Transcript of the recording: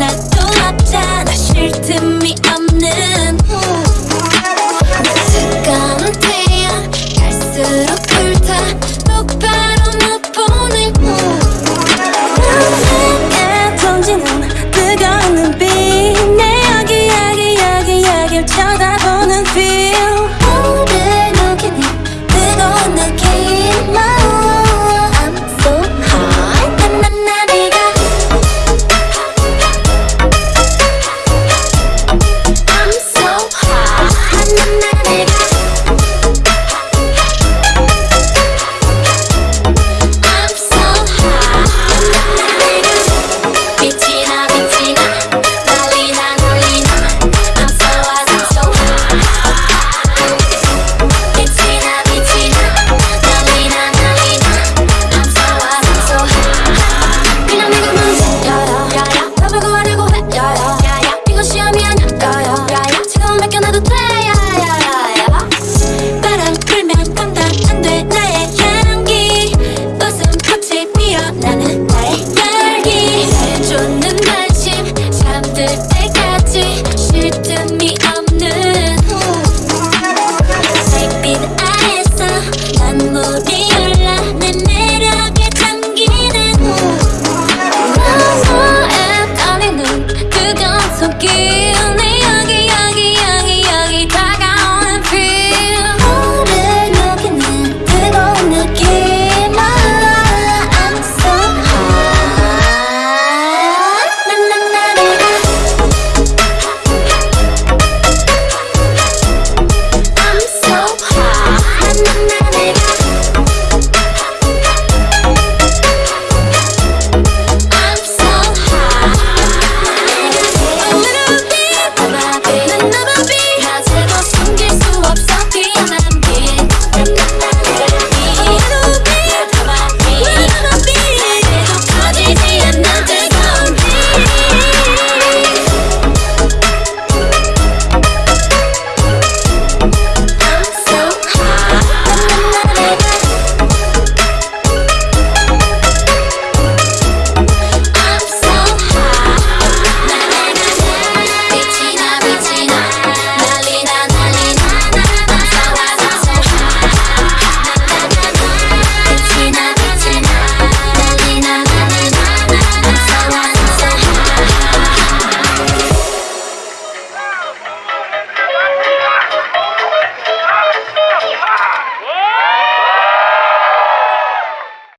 나또 없잖아 쉴 틈이 없